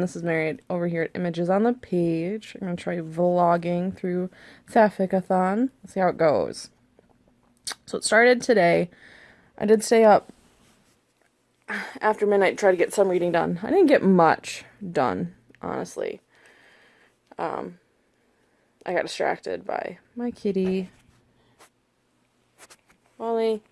This is Mary over here at Images on the Page. I'm going to try vlogging through Sapphic-a-thon. Let's see how it goes. So it started today. I did stay up after midnight to try to get some reading done. I didn't get much done, honestly. Um, I got distracted by my kitty. Molly.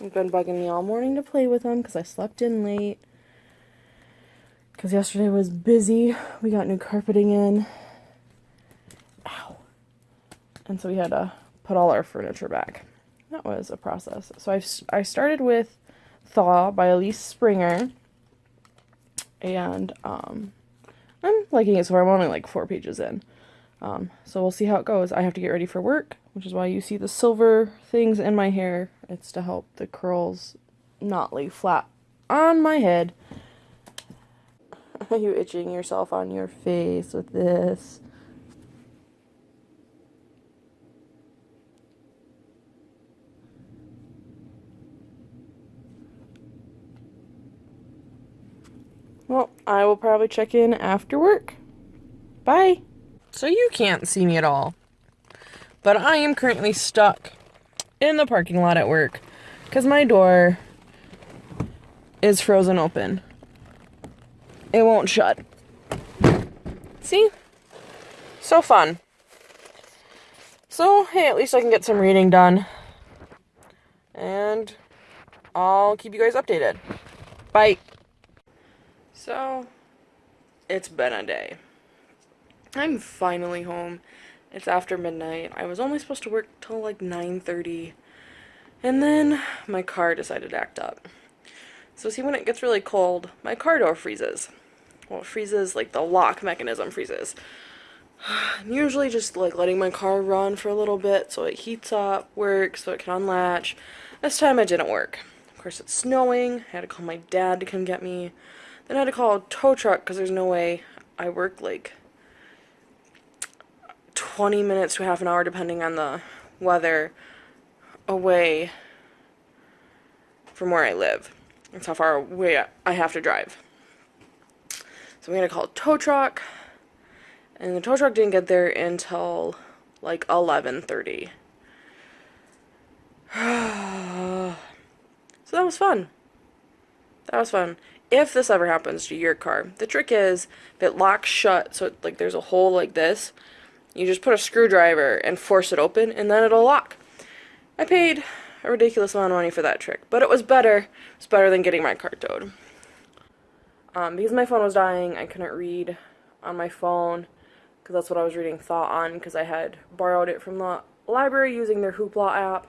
You've been bugging me all morning to play with him because I slept in late. Because yesterday was busy. We got new carpeting in. Ow. And so we had to put all our furniture back. That was a process. So i I started with Thaw by Elyse Springer. And um, I'm liking it so far. I'm only like four pages in. Um, so we'll see how it goes. I have to get ready for work, which is why you see the silver things in my hair. It's to help the curls not lay flat on my head. Are you itching yourself on your face with this? Well, I will probably check in after work. Bye. So you can't see me at all. But I am currently stuck in the parking lot at work because my door is frozen open. It won't shut. See? So fun. So, hey, at least I can get some reading done. And I'll keep you guys updated. Bye. So, it's been a day. I'm finally home. It's after midnight. I was only supposed to work till like 9.30. And then my car decided to act up. So see when it gets really cold, my car door freezes. Well, it freezes, like the lock mechanism freezes. I'm usually just like letting my car run for a little bit so it heats up, works, so it can unlatch. This time it didn't work. Of course it's snowing, I had to call my dad to come get me. Then I had to call a tow truck because there's no way I work like 20 minutes to half an hour depending on the weather away from where I live. That's how far away I have to drive. So I'm going to call a tow truck. And the tow truck didn't get there until like 11.30. so that was fun. That was fun. If this ever happens to your car, the trick is if it locks shut, so it, like there's a hole like this, you just put a screwdriver and force it open, and then it'll lock. I paid a ridiculous amount of money for that trick, but it was better. It's better than getting my car towed. Um, because my phone was dying, I couldn't read on my phone, because that's what I was reading Thaw on, because I had borrowed it from the library using their Hoopla app.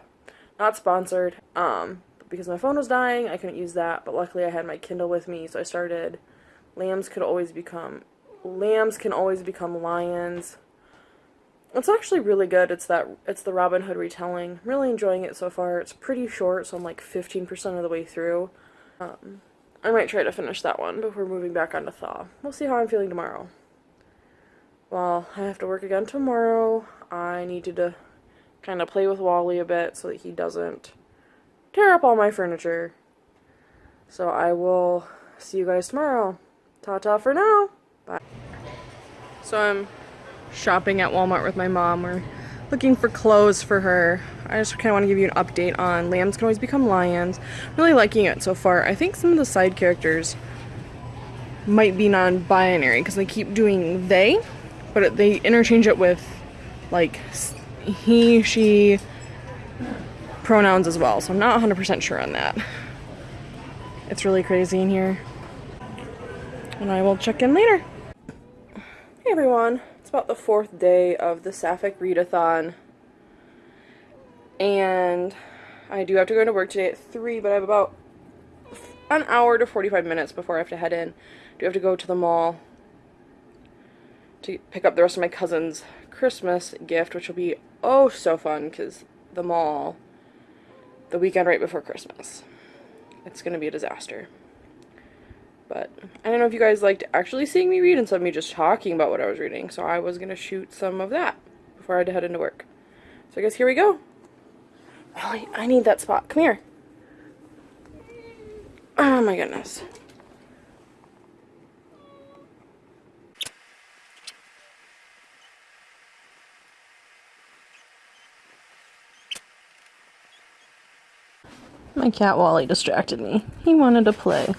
Not sponsored. Um, because my phone was dying, I couldn't use that, but luckily I had my Kindle with me, so I started Lambs Could Always Become... Lambs Can Always Become Lions it's actually really good. It's that it's the Robin Hood retelling. I'm really enjoying it so far. It's pretty short, so I'm like 15% of the way through. Um, I might try to finish that one before moving back onto Thaw. We'll see how I'm feeling tomorrow. Well, I have to work again tomorrow. I needed to kind of play with Wally a bit so that he doesn't tear up all my furniture. So I will see you guys tomorrow. Ta-ta for now. Bye. So I'm shopping at Walmart with my mom. We're looking for clothes for her. I just kind of want to give you an update on Lambs Can Always Become Lions. really liking it so far. I think some of the side characters might be non-binary because they keep doing they, but they interchange it with like he, she pronouns as well. So I'm not 100% sure on that. It's really crazy in here. And I will check in later. Hey everyone about the fourth day of the Sapphic Readathon. And I do have to go into work today at 3, but I have about an hour to 45 minutes before I have to head in. I do have to go to the mall to pick up the rest of my cousin's Christmas gift, which will be oh so fun because the mall the weekend right before Christmas. It's going to be a disaster. But I don't know if you guys liked actually seeing me read instead of me just talking about what I was reading. So I was going to shoot some of that before I had to head into work. So I guess here we go. Ollie, I need that spot. Come here. Oh my goodness. My cat Wally distracted me. He wanted to play.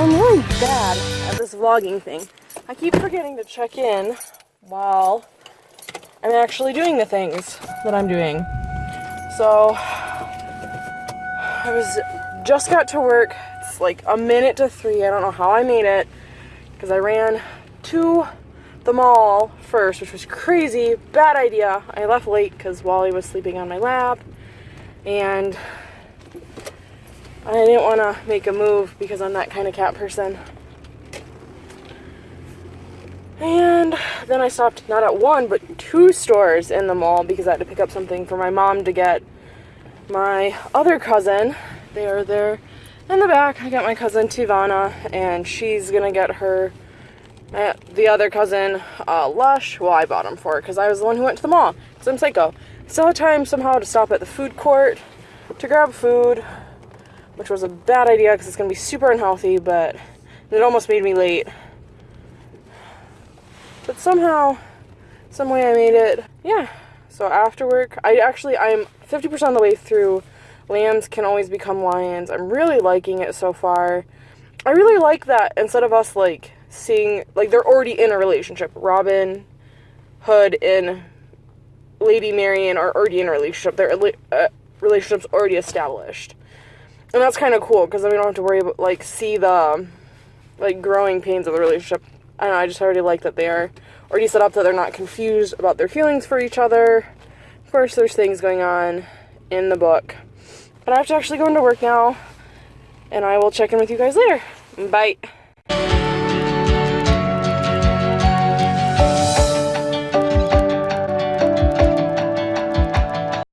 I'm really bad at this vlogging thing. I keep forgetting to check in while I'm actually doing the things that I'm doing. So I was just got to work. It's like a minute to three. I don't know how I made it because I ran to the mall first, which was crazy. Bad idea. I left late because Wally was sleeping on my lap and I didn't want to make a move because I'm that kind of cat person. And then I stopped not at one, but two stores in the mall because I had to pick up something for my mom to get my other cousin. They are there in the back. I got my cousin Tivana, and she's gonna get her uh, the other cousin uh, Lush. Well, I bought them for because I was the one who went to the mall. Because I'm psycho. Still had time somehow to stop at the food court to grab food which was a bad idea because it's going to be super unhealthy, but it almost made me late. But somehow, some way I made it. Yeah, so after work, I actually, I'm 50% of the way through Lambs Can Always Become Lions. I'm really liking it so far. I really like that instead of us, like, seeing, like, they're already in a relationship. Robin, Hood, and Lady Marian are already in a relationship. Their uh, relationship's already established and that's kind of cool because then we don't have to worry about like see the like growing pains of the relationship. I know. I just already like that they are already set up that they're not confused about their feelings for each other. Of course, there's things going on in the book, but I have to actually go into work now, and I will check in with you guys later. Bye.